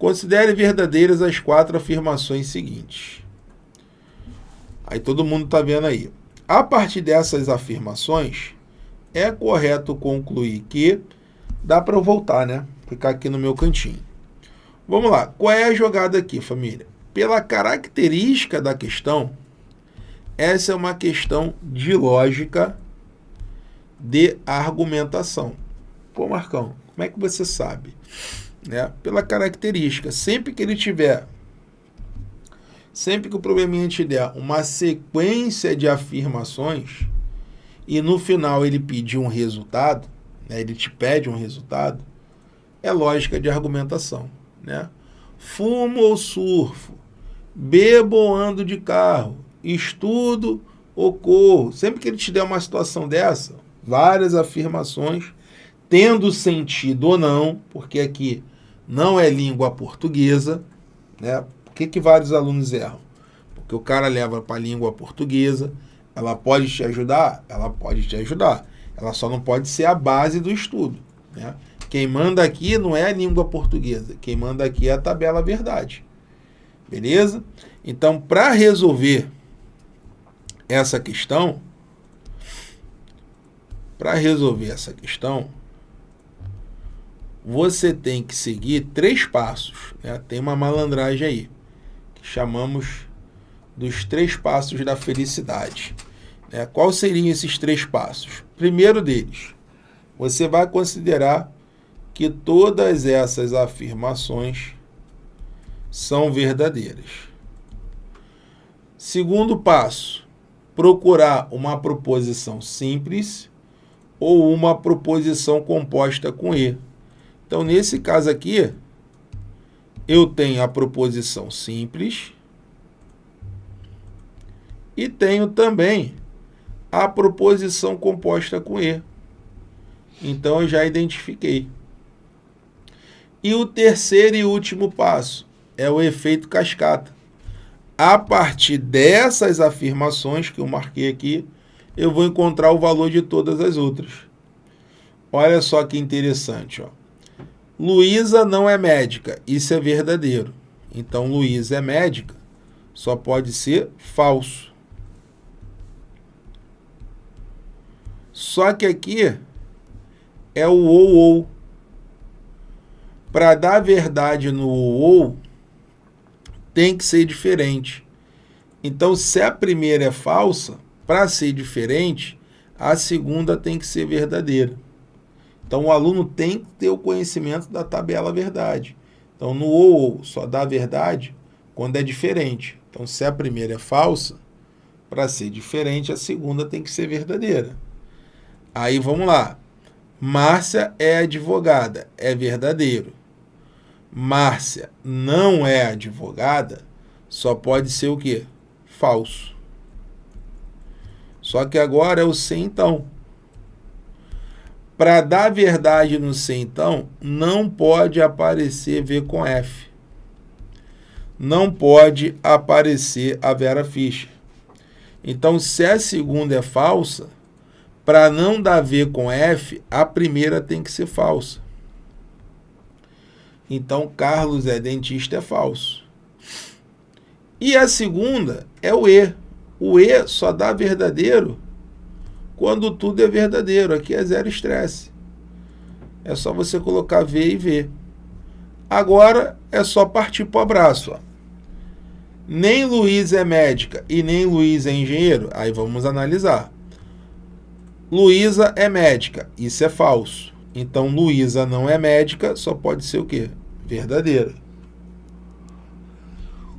Considere verdadeiras as quatro afirmações seguintes. Aí todo mundo está vendo aí. A partir dessas afirmações, é correto concluir que dá para eu voltar, né? Ficar aqui no meu cantinho. Vamos lá. Qual é a jogada aqui, família? Pela característica da questão, essa é uma questão de lógica de argumentação. Pô, Marcão, como é que você sabe? Né? Pela característica. Sempre que ele tiver, sempre que o probleminha te der uma sequência de afirmações e no final ele pedir um resultado, né? ele te pede um resultado, é lógica de argumentação. Né? Fumo ou surfo, bebo ou ando de carro, estudo ou corro. Sempre que ele te der uma situação dessa, várias afirmações, tendo sentido ou não, porque aqui não é língua portuguesa, né? Por que, que vários alunos erram? Porque o cara leva para a língua portuguesa, ela pode te ajudar? Ela pode te ajudar. Ela só não pode ser a base do estudo. Né? Quem manda aqui não é a língua portuguesa, quem manda aqui é a tabela verdade. Beleza? Então, para resolver essa questão, para resolver essa questão, você tem que seguir três passos. Né? Tem uma malandragem aí, que chamamos dos três passos da felicidade. Né? Quais seriam esses três passos? Primeiro deles, você vai considerar que todas essas afirmações são verdadeiras. Segundo passo, procurar uma proposição simples ou uma proposição composta com E. Então, nesse caso aqui, eu tenho a proposição simples e tenho também a proposição composta com E. Então, eu já identifiquei. E o terceiro e último passo é o efeito cascata. A partir dessas afirmações que eu marquei aqui, eu vou encontrar o valor de todas as outras. Olha só que interessante. Ó. Luísa não é médica. Isso é verdadeiro. Então, Luísa é médica. Só pode ser falso. Só que aqui é o ou ou. Para dar verdade no ou ou, tem que ser diferente. Então, se a primeira é falsa, para ser diferente, a segunda tem que ser verdadeira. Então, o aluno tem que ter o conhecimento da tabela verdade. Então, no ou, só dá verdade quando é diferente. Então, se a primeira é falsa, para ser diferente, a segunda tem que ser verdadeira. Aí, vamos lá. Márcia é advogada. É verdadeiro. Márcia não é advogada, só pode ser o quê? Falso. Só que agora é o sem então. Para dar verdade no sem então, não pode aparecer V com F. Não pode aparecer a Vera Fischer. Então, se a segunda é falsa, para não dar V com F, a primeira tem que ser falsa. Então, Carlos é dentista é falso. E a segunda é o E. O E só dá verdadeiro quando tudo é verdadeiro. Aqui é zero estresse. É só você colocar V e V. Agora é só partir para o abraço. Ó. Nem Luiz é médica e nem Luiz é engenheiro. Aí vamos analisar. Luísa é médica. Isso é falso. Então, Luísa não é médica, só pode ser o quê? verdadeira.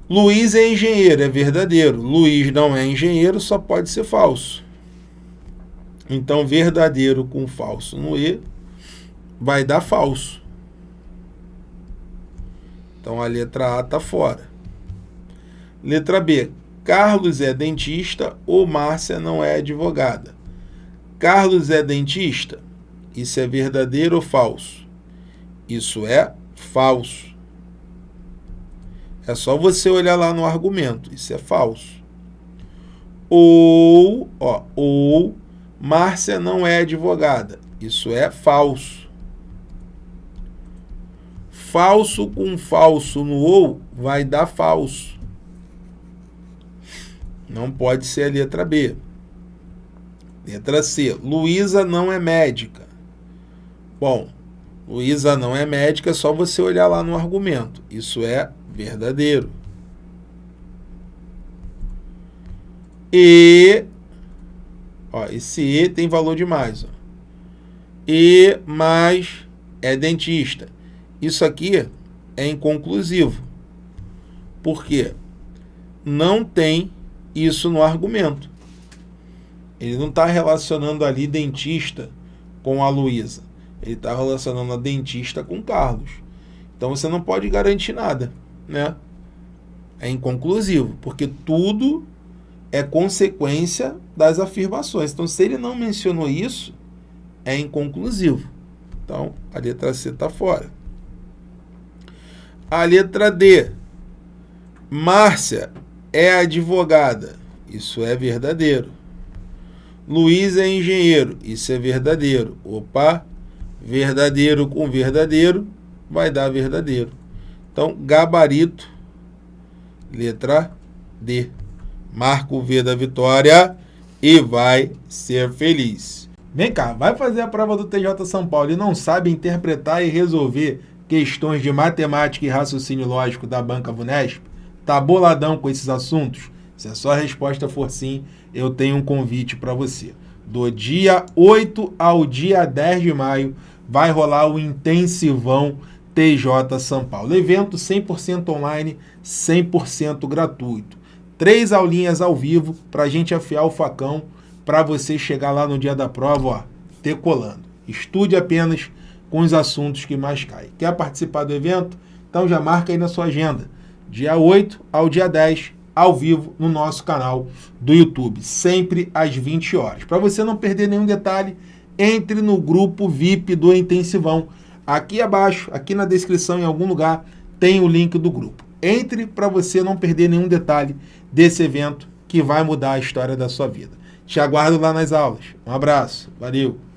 Luiz é engenheiro, é verdadeiro. Luiz não é engenheiro, só pode ser falso. Então, verdadeiro com falso no E vai dar falso. Então, a letra A está fora. Letra B. Carlos é dentista ou Márcia não é advogada. Carlos é dentista? Isso é verdadeiro ou falso? Isso é falso. É só você olhar lá no argumento. Isso é falso. Ou, ó, ou Márcia não é advogada. Isso é falso. falso com falso no ou vai dar falso. Não pode ser a letra B. Letra C. Luísa não é médica. Bom, Luísa não é médica, é só você olhar lá no argumento. Isso é verdadeiro. E ó, esse E tem valor demais. Ó. E mais é dentista. Isso aqui é inconclusivo. Por quê? Não tem isso no argumento. Ele não está relacionando ali dentista com a Luísa. Ele está relacionando a dentista com Carlos. Então você não pode garantir nada, né? É inconclusivo, porque tudo é consequência das afirmações. Então, se ele não mencionou isso, é inconclusivo. Então, a letra C está fora. A letra D. Márcia é advogada. Isso é verdadeiro. Luiz é engenheiro. Isso é verdadeiro. Opa, verdadeiro com verdadeiro vai dar verdadeiro. Então, gabarito, letra D. Marca o V da vitória e vai ser feliz. Vem cá, vai fazer a prova do TJ São Paulo e não sabe interpretar e resolver questões de matemática e raciocínio lógico da Banca Vunesp? Tá boladão com esses assuntos? Se a sua resposta for sim, eu tenho um convite para você. Do dia 8 ao dia 10 de maio vai rolar o intensivão TJ São Paulo. Evento 100% online, 100% gratuito. Três aulinhas ao vivo para a gente afiar o facão para você chegar lá no dia da prova, ó, decolando. Estude apenas com os assuntos que mais caem. Quer participar do evento? Então já marca aí na sua agenda. Dia 8 ao dia 10, ao vivo no nosso canal do YouTube, sempre às 20 horas. Para você não perder nenhum detalhe, entre no grupo VIP do Intensivão. Aqui abaixo, aqui na descrição, em algum lugar, tem o link do grupo. Entre para você não perder nenhum detalhe desse evento que vai mudar a história da sua vida. Te aguardo lá nas aulas. Um abraço, valeu!